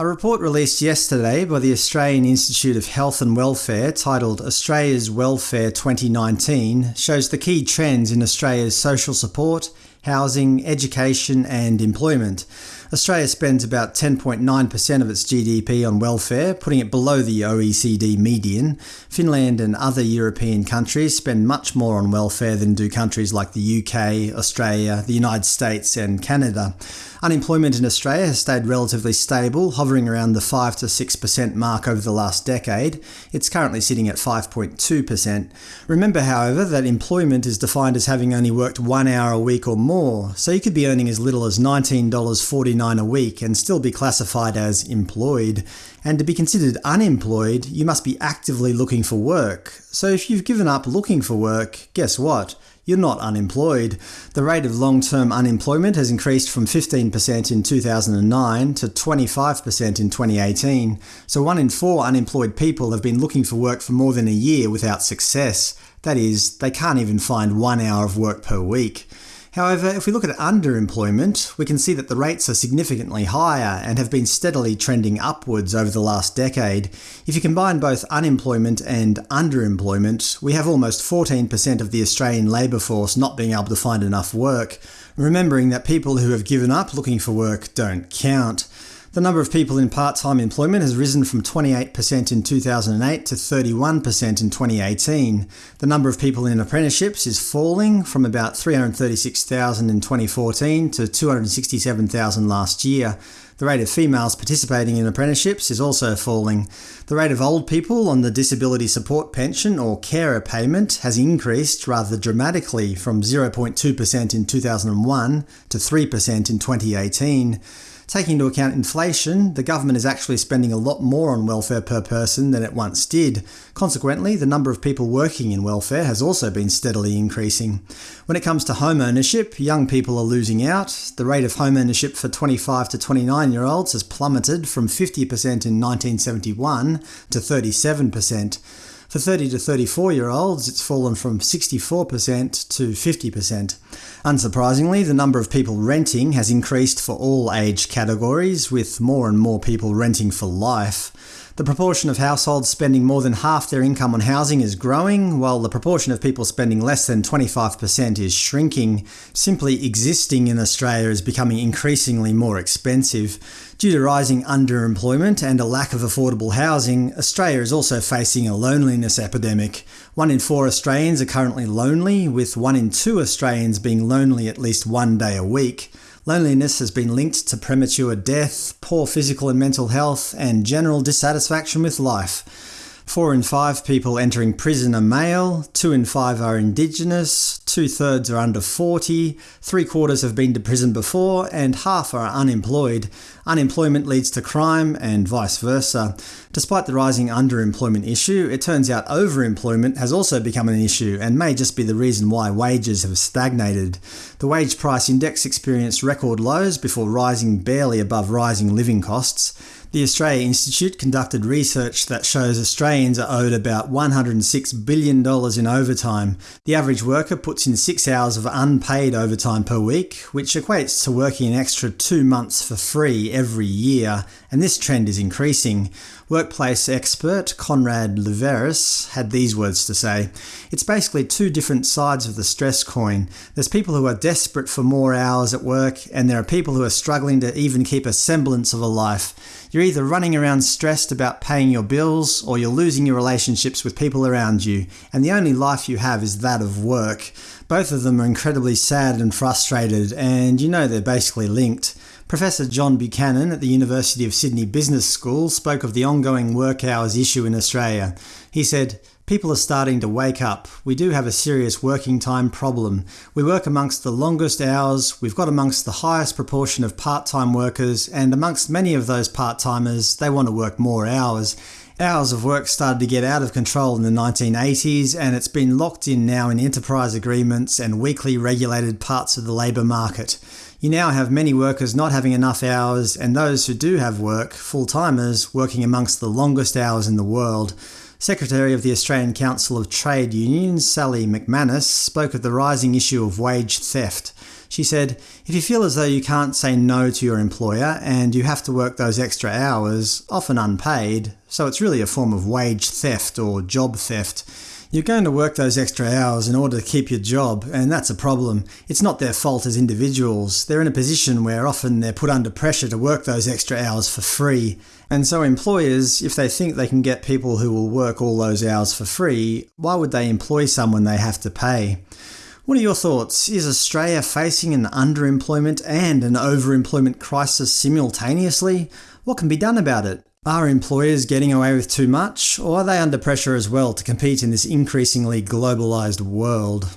A report released yesterday by the Australian Institute of Health and Welfare titled Australia's Welfare 2019 shows the key trends in Australia's social support, housing, education and employment. Australia spends about 10.9% of its GDP on welfare, putting it below the OECD median. Finland and other European countries spend much more on welfare than do countries like the UK, Australia, the United States and Canada. Unemployment in Australia has stayed relatively stable, hovering around the 5 to 6% mark over the last decade. It's currently sitting at 5.2%. Remember, however, that employment is defined as having only worked one hour a week or more, so you could be earning as little as $19.49 a week and still be classified as employed. And to be considered unemployed, you must be actively looking for work. So if you've given up looking for work, guess what? You're not unemployed. The rate of long-term unemployment has increased from 15% in 2009 to 25% in 2018, so one in four unemployed people have been looking for work for more than a year without success. That is, they can't even find one hour of work per week. However, if we look at underemployment, we can see that the rates are significantly higher and have been steadily trending upwards over the last decade. If you combine both unemployment and underemployment, we have almost 14% of the Australian labour force not being able to find enough work, remembering that people who have given up looking for work don't count. The number of people in part-time employment has risen from 28% in 2008 to 31% in 2018. The number of people in apprenticeships is falling from about 336,000 in 2014 to 267,000 last year. The rate of females participating in apprenticeships is also falling. The rate of old people on the disability support pension or carer payment has increased rather dramatically from 0.2% in 2001 to 3% in 2018. Taking into account inflation, the government is actually spending a lot more on welfare per person than it once did. Consequently, the number of people working in welfare has also been steadily increasing. When it comes to home ownership, young people are losing out. The rate of home ownership for 25 to 29 year olds has plummeted from 50% in 1971 to 37%. For 30 to 34 year olds, it's fallen from 64% to 50%. Unsurprisingly, the number of people renting has increased for all age categories, with more and more people renting for life. The proportion of households spending more than half their income on housing is growing, while the proportion of people spending less than 25% is shrinking. Simply existing in Australia is becoming increasingly more expensive. Due to rising underemployment and a lack of affordable housing, Australia is also facing a loneliness epidemic. One in four Australians are currently lonely, with one in two Australians being lonely at least one day a week. Loneliness has been linked to premature death, poor physical and mental health, and general dissatisfaction with life. Four in five people entering prison are male, two in five are Indigenous, two-thirds are under 40, three-quarters have been to prison before, and half are unemployed. Unemployment leads to crime, and vice versa. Despite the rising underemployment issue, it turns out overemployment has also become an issue, and may just be the reason why wages have stagnated. The wage price index experienced record lows before rising barely above rising living costs. The Australia Institute conducted research that shows Australians are owed about $106 billion in overtime. The average worker puts in six hours of unpaid overtime per week, which equates to working an extra two months for free every year, and this trend is increasing. Workplace expert Conrad Liveris had these words to say. It's basically two different sides of the stress coin. There's people who are desperate for more hours at work, and there are people who are struggling to even keep a semblance of a life. You're either running around stressed about paying your bills, or you're losing your relationships with people around you, and the only life you have is that of work. Both of them are incredibly sad and frustrated, and you know they're basically linked. Professor John Buchanan at the University of Sydney Business School spoke of the ongoing work hours issue in Australia. He said, People are starting to wake up. We do have a serious working time problem. We work amongst the longest hours, we've got amongst the highest proportion of part-time workers, and amongst many of those part-timers, they want to work more hours. Hours of work started to get out of control in the 1980s, and it's been locked in now in enterprise agreements and weakly regulated parts of the labour market. You now have many workers not having enough hours, and those who do have work, full-timers, working amongst the longest hours in the world. Secretary of the Australian Council of Trade Unions, Sally McManus, spoke of the rising issue of wage theft. She said, If you feel as though you can't say no to your employer and you have to work those extra hours, often unpaid, so it's really a form of wage theft or job theft, you're going to work those extra hours in order to keep your job, and that's a problem. It's not their fault as individuals. They're in a position where often they're put under pressure to work those extra hours for free. And so employers, if they think they can get people who will work all those hours for free, why would they employ someone they have to pay? What are your thoughts? Is Australia facing an underemployment and an overemployment crisis simultaneously? What can be done about it? Are employers getting away with too much, or are they under pressure as well to compete in this increasingly globalised world?